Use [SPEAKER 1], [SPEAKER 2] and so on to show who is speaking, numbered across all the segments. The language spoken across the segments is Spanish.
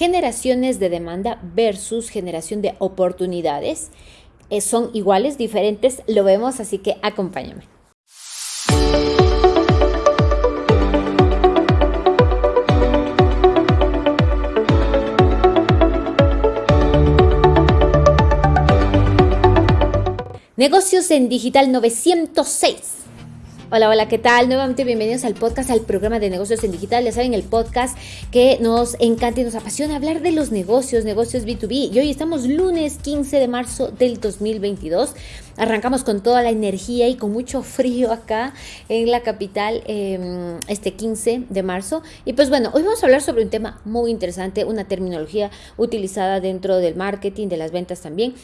[SPEAKER 1] generaciones de demanda versus generación de oportunidades. Eh, son iguales, diferentes, lo vemos, así que acompáñame. Negocios en Digital 906. Hola, hola, ¿qué tal? Nuevamente bienvenidos al podcast, al programa de negocios en digital. Ya saben, el podcast que nos encanta y nos apasiona hablar de los negocios, negocios B2B. Y hoy estamos lunes 15 de marzo del 2022. Arrancamos con toda la energía y con mucho frío acá en la capital em, este 15 de marzo. Y pues bueno, hoy vamos a hablar sobre un tema muy interesante, una terminología utilizada dentro del marketing, de las ventas también,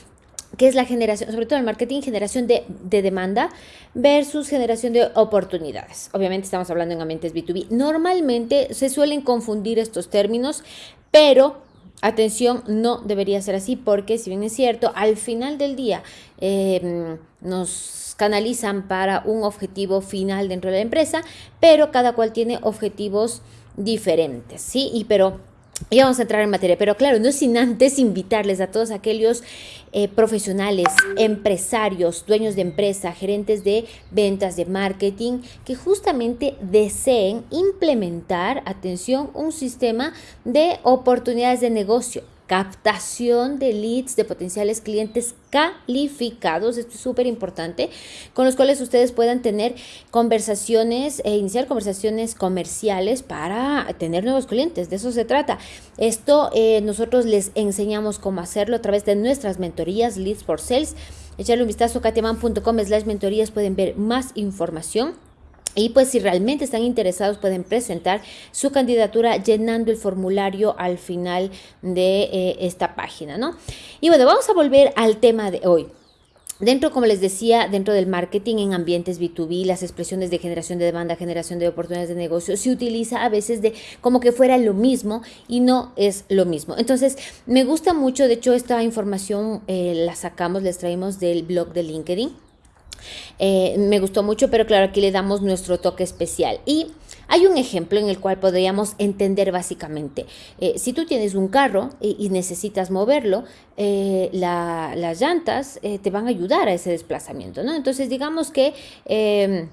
[SPEAKER 1] que es la generación, sobre todo el marketing, generación de, demanda versus generación de oportunidades. Obviamente estamos hablando en ambientes B2B. Normalmente se suelen confundir estos términos, pero atención, no debería ser así porque si bien es cierto, al final del día em, nos canalizan para un objetivo final dentro de la empresa, pero cada cual tiene objetivos diferentes, ¿sí? Y pero ya vamos a entrar en materia, pero claro, no sin antes invitarles a todos aquellos eh, profesionales, empresarios, dueños de empresa, gerentes de ventas, de marketing, que justamente deseen implementar, atención, un sistema de oportunidades de negocio captación de leads de potenciales clientes calificados, esto es súper importante, con los cuales ustedes puedan tener conversaciones e iniciar conversaciones comerciales para tener nuevos clientes, de eso se trata. Esto eh, nosotros les enseñamos cómo hacerlo a través de nuestras mentorías Leads for Sales. Echarle un vistazo a katiaman.com slash mentorías, pueden ver más información. Y pues si realmente están interesados pueden presentar su candidatura llenando el formulario al final de eh, esta página, ¿no? Y bueno, vamos a volver al tema de hoy. Dentro, como les decía, dentro del marketing en ambientes B2B, las expresiones de generación de demanda, generación de oportunidades de negocio, se utiliza a veces de como que fuera lo mismo y no es lo mismo. Entonces, me gusta mucho, de hecho, esta información eh, la sacamos, les traemos del blog de LinkedIn eh, me gustó mucho, pero claro, aquí le damos nuestro toque especial. Y hay un ejemplo en el cual podríamos entender básicamente, eh, si tú tienes un carro y, necesitas moverlo, eh, las llantas te van a ayudar a ese desplazamiento, ¿no? Entonces digamos que... Em,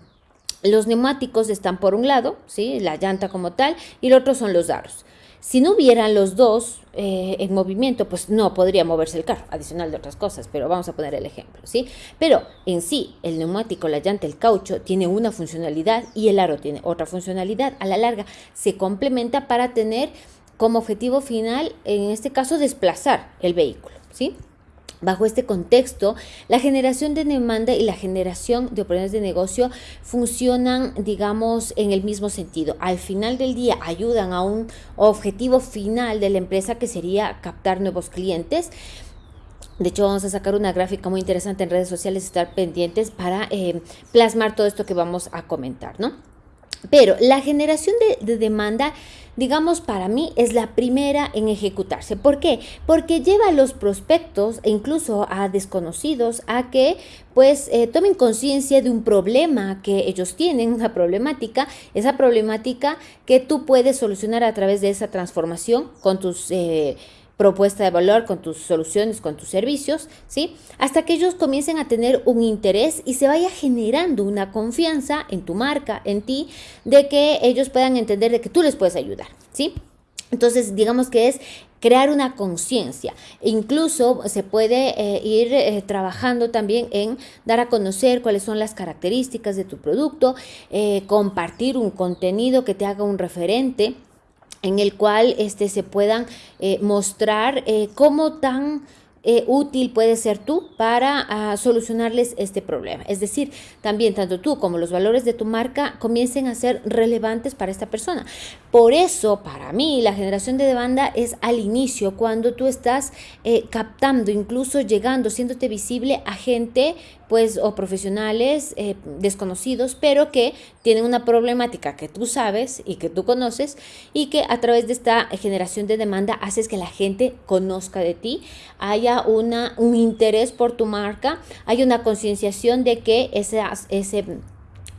[SPEAKER 1] los neumáticos están por un lado, ¿sí? la llanta como tal, y el otro son los aros. Si no hubieran los dos eh, en movimiento, pues no podría moverse el carro, adicional de otras cosas, pero vamos a poner el ejemplo, ¿sí? Pero en sí, el neumático, la llanta, el caucho tiene una funcionalidad y el aro tiene otra funcionalidad. A la larga se complementa para tener como objetivo final, en este caso, desplazar el vehículo, ¿sí? Bajo este contexto, la generación de demanda y la generación de oportunidades de negocio funcionan, digamos, en el mismo sentido. Al final del día ayudan a un objetivo final de la empresa que sería captar nuevos clientes. De hecho, vamos a sacar una gráfica muy interesante en redes sociales, estar pendientes para eh, plasmar todo esto que vamos a comentar, ¿no? Pero la generación de, demanda, digamos, para mí es la primera en ejecutarse. ¿Por qué? Porque lleva a los prospectos e incluso a desconocidos a que pues eh, tomen conciencia de un problema que ellos tienen, una problemática, esa problemática que tú puedes solucionar a través de esa transformación con tus... Eh, propuesta de valor, con tus soluciones, con tus servicios, ¿sí? Hasta que ellos comiencen a tener un interés y se vaya generando una confianza en tu marca, en ti, de que ellos puedan entender de que tú les puedes ayudar, ¿sí? Entonces, digamos que es crear una conciencia. Incluso se puede eh, ir eh, trabajando también en dar a conocer cuáles son las características de tu producto, eh, compartir un contenido que te haga un referente en el cual este, se puedan eh, mostrar eh, cómo tan eh, útil puede ser tú para ah, solucionarles este problema. Es decir, también tanto tú como los valores de tu marca comiencen a ser relevantes para esta persona. Por eso, para mí, la generación de demanda es al inicio, cuando tú estás captando, incluso llegando, siéndote visible a gente pues o profesionales eh, desconocidos, pero que tienen una problemática que tú sabes y que tú conoces y que a través de esta generación de demanda haces que la gente conozca de ti, haya una, un interés por tu marca, hay una concienciación de que ese, ese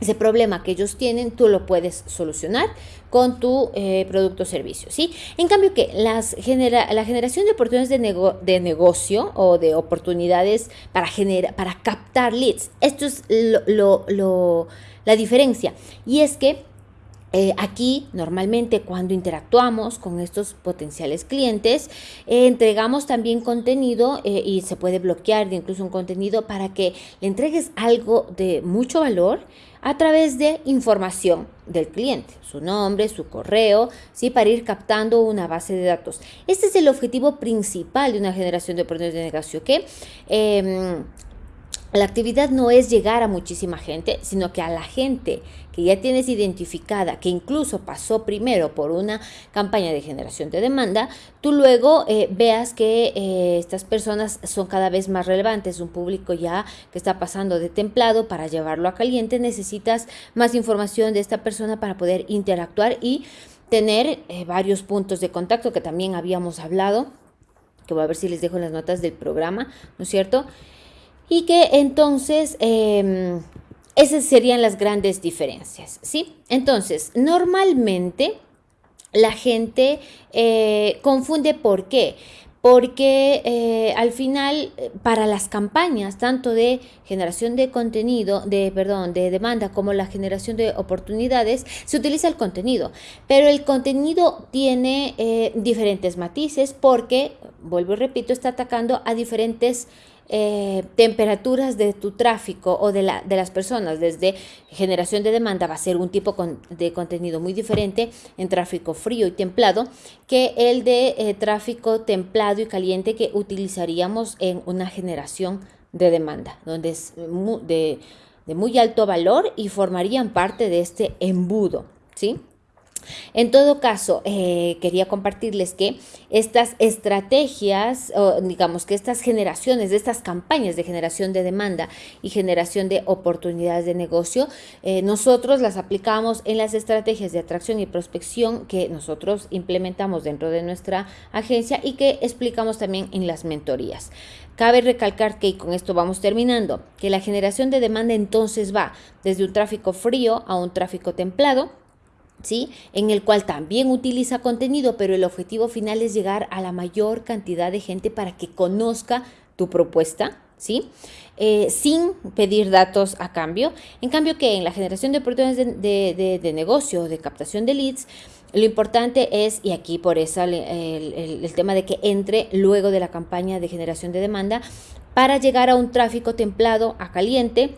[SPEAKER 1] ese problema que ellos tienen, tú lo puedes solucionar con tu eh, producto o servicio, ¿sí? En cambio que las genera, la generación de oportunidades de, de, negocio o de oportunidades para, generar, para captar leads, esto es lo, lo, la diferencia. Y es que eh, aquí normalmente cuando interactuamos con estos potenciales clientes, eh, entregamos también contenido y se puede bloquear incluso un contenido para que le entregues algo de mucho valor a través de información del cliente, su nombre, su correo, ¿sí? para ir captando una base de datos. Este es el objetivo principal de una generación de oportunidades de negocio, que em, la actividad no es llegar a muchísima gente, sino que a la gente que ya tienes identificada, que incluso pasó primero por una campaña de generación de demanda, tú luego eh, veas que eh, estas personas son cada vez más relevantes, un público ya que está pasando de templado para llevarlo a caliente, necesitas más información de esta persona para poder interactuar y tener eh, varios puntos de contacto que también habíamos hablado, que voy a ver si les dejo las notas del programa, ¿no es cierto? Y que entonces em, esas serían las grandes diferencias, ¿sí? Entonces, normalmente la gente eh, confunde por qué. Porque eh, al final, para las campañas, tanto de generación de contenido, de, perdón, de demanda como la generación de oportunidades, se utiliza el contenido. Pero el contenido tiene eh, diferentes matices porque, vuelvo y repito, está atacando a diferentes eh, temperaturas de tu tráfico o de, la, de las personas, desde generación de demanda, va a ser un tipo de contenido muy diferente en tráfico frío y templado que el de eh, tráfico templado y caliente que utilizaríamos en una generación de demanda, donde es de, de muy alto valor y formarían parte de este embudo, ¿sí? En todo caso, eh, quería compartirles que estas estrategias, o digamos que estas generaciones, de estas campañas de generación de demanda y generación de oportunidades de negocio, eh, nosotros las aplicamos en las estrategias de atracción y prospección que nosotros implementamos dentro de nuestra agencia y que explicamos también en las mentorías. Cabe recalcar que, y con esto vamos terminando, que la generación de demanda entonces va desde un tráfico frío a un tráfico templado, ¿sí? En el cual también utiliza contenido, pero el objetivo final es llegar a la mayor cantidad de gente para que conozca tu propuesta, ¿sí? Eh, sin pedir datos a cambio. En cambio que en la generación de oportunidades de, de, negocio, de captación de leads, lo importante es, y aquí por eso el, tema de que entre luego de la campaña de generación de demanda, para llegar a un tráfico templado a caliente,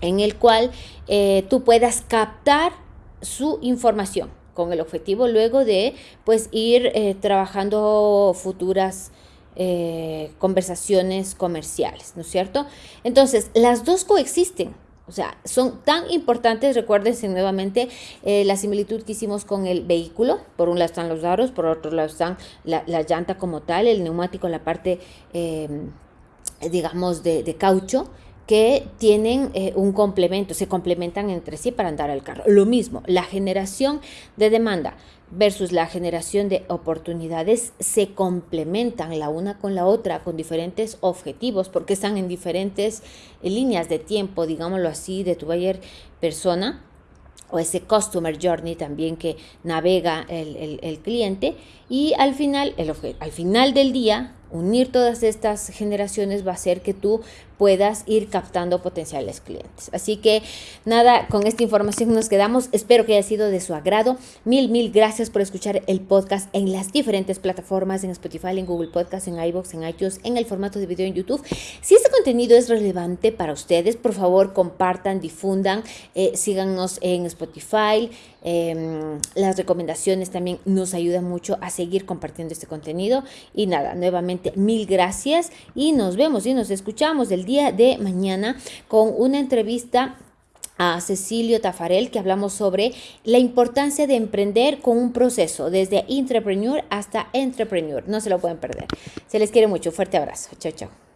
[SPEAKER 1] en el cual eh, tú puedas captar su información con el objetivo luego de pues ir eh, trabajando futuras eh, conversaciones comerciales, ¿no es cierto? Entonces, las dos coexisten. O sea, son tan importantes, recuérdense nuevamente eh, la similitud que hicimos con el vehículo. Por un lado están los aros, por otro lado están la, llanta como tal, el neumático, la parte, digamos, de, de caucho que tienen eh, un complemento, se complementan entre sí para andar al carro. Lo mismo, la generación de demanda versus la generación de oportunidades se complementan la una con la otra con diferentes objetivos porque están en diferentes eh, líneas de tiempo, digámoslo así, de tu buyer persona o ese customer journey también que navega el, cliente y al final, el, al final del día unir todas estas generaciones va a hacer que tú puedas ir captando potenciales clientes. Así que nada, con esta información nos quedamos. Espero que haya sido de su agrado. Mil, mil gracias por escuchar el podcast en las diferentes plataformas, en Spotify, en Google Podcast, en iVoox, en iTunes, en el formato de video en YouTube. Si este contenido es relevante para ustedes, por favor compartan, difundan, eh, síganos en Spotify. Em, las recomendaciones también nos ayudan mucho a seguir compartiendo este contenido. Y nada, nuevamente mil gracias y nos vemos y nos escuchamos el día de mañana con una entrevista a Cecilio Tafarel que hablamos sobre la importancia de emprender con un proceso desde entrepreneur hasta entrepreneur. No se lo pueden perder. Se les quiere mucho. Fuerte abrazo. Chao, chao.